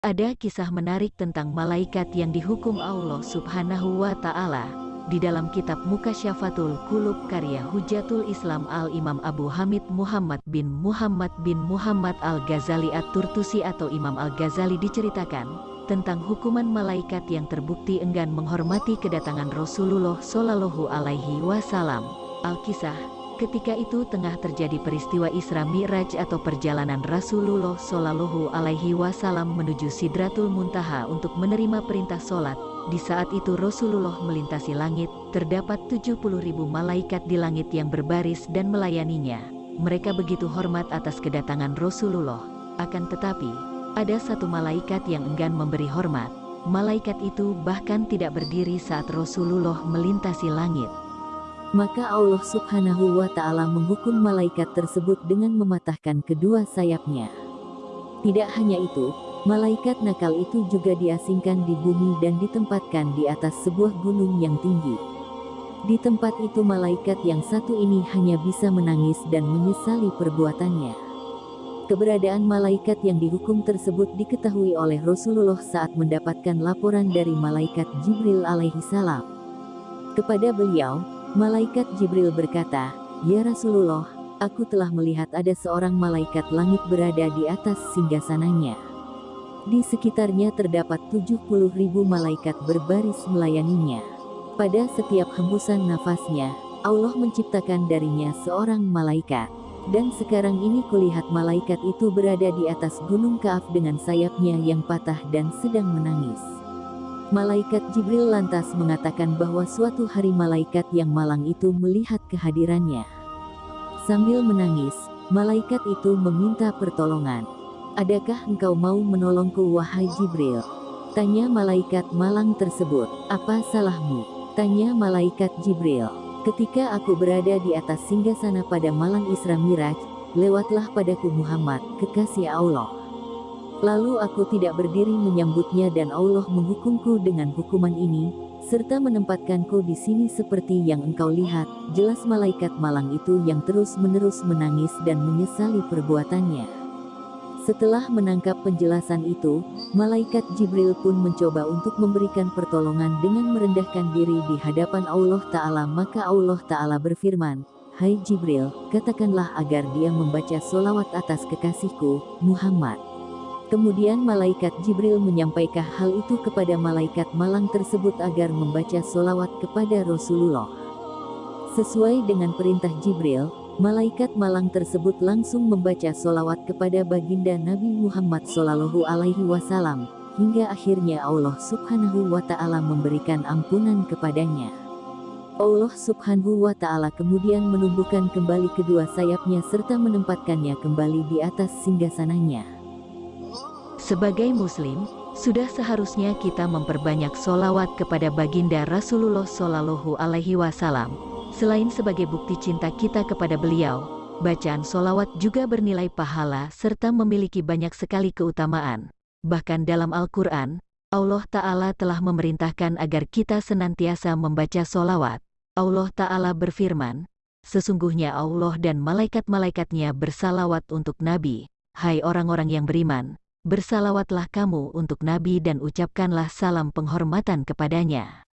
Ada kisah menarik tentang malaikat yang dihukum Allah subhanahu wa ta'ala. Di dalam kitab Mukasyafatul Kulub karya Hujatul Islam Al-Imam Abu Hamid Muhammad bin Muhammad bin Muhammad Al-Ghazali At-Turtusi atau Imam Al-Ghazali diceritakan tentang hukuman malaikat yang terbukti enggan menghormati kedatangan Rasulullah Shallallahu Alaihi Wasallam. Al-Kisah Ketika itu tengah terjadi peristiwa Isra Mi'raj atau perjalanan Rasulullah Shallallahu Alaihi Wasallam menuju Sidratul Muntaha untuk menerima perintah sholat. Di saat itu Rasulullah melintasi langit, terdapat 70 ribu malaikat di langit yang berbaris dan melayaninya. Mereka begitu hormat atas kedatangan Rasulullah. Akan tetapi, ada satu malaikat yang enggan memberi hormat. Malaikat itu bahkan tidak berdiri saat Rasulullah melintasi langit. Maka Allah subhanahu wa ta'ala menghukum malaikat tersebut dengan mematahkan kedua sayapnya. Tidak hanya itu, malaikat nakal itu juga diasingkan di bumi dan ditempatkan di atas sebuah gunung yang tinggi. Di tempat itu malaikat yang satu ini hanya bisa menangis dan menyesali perbuatannya. Keberadaan malaikat yang dihukum tersebut diketahui oleh Rasulullah saat mendapatkan laporan dari malaikat Jibril alaihi salam. Kepada beliau, Malaikat Jibril berkata, Ya Rasulullah, aku telah melihat ada seorang malaikat langit berada di atas singgasananya. Di sekitarnya terdapat 70 ribu malaikat berbaris melayaninya. Pada setiap hembusan nafasnya, Allah menciptakan darinya seorang malaikat. Dan sekarang ini kulihat malaikat itu berada di atas gunung Kaaf dengan sayapnya yang patah dan sedang menangis. Malaikat Jibril lantas mengatakan bahwa suatu hari malaikat yang malang itu melihat kehadirannya. Sambil menangis, malaikat itu meminta pertolongan. Adakah engkau mau menolongku wahai Jibril? Tanya malaikat malang tersebut. Apa salahmu? Tanya malaikat Jibril. Ketika aku berada di atas singgasana pada malam Isra Miraj, lewatlah padaku Muhammad, kekasih Allah. Lalu aku tidak berdiri menyambutnya dan Allah menghukumku dengan hukuman ini, serta menempatkanku di sini seperti yang engkau lihat, jelas malaikat malang itu yang terus-menerus menangis dan menyesali perbuatannya. Setelah menangkap penjelasan itu, malaikat Jibril pun mencoba untuk memberikan pertolongan dengan merendahkan diri di hadapan Allah Ta'ala maka Allah Ta'ala berfirman, Hai Jibril, katakanlah agar dia membaca solawat atas kekasihku, Muhammad. Kemudian malaikat Jibril menyampaikan hal itu kepada malaikat malang tersebut agar membaca solawat kepada Rasulullah. Sesuai dengan perintah Jibril, malaikat malang tersebut langsung membaca solawat kepada baginda Nabi Muhammad Sallallahu Alaihi Wasallam, hingga akhirnya Allah Subhanahu Wa Taala memberikan ampunan kepadanya. Allah Subhanahu wa Ta'ala kemudian menumbuhkan kembali kedua sayapnya serta menempatkannya kembali di atas singgasananya. Sebagai muslim, sudah seharusnya kita memperbanyak solawat kepada baginda Rasulullah Shallallahu Alaihi Wasallam. Selain sebagai bukti cinta kita kepada beliau, bacaan solawat juga bernilai pahala serta memiliki banyak sekali keutamaan. Bahkan dalam Al-Quran, Allah Ta'ala telah memerintahkan agar kita senantiasa membaca solawat. Allah Ta'ala berfirman, Sesungguhnya Allah dan malaikat-malaikatnya bersalawat untuk Nabi, hai orang-orang yang beriman, Bersalawatlah kamu untuk Nabi dan ucapkanlah salam penghormatan kepadanya.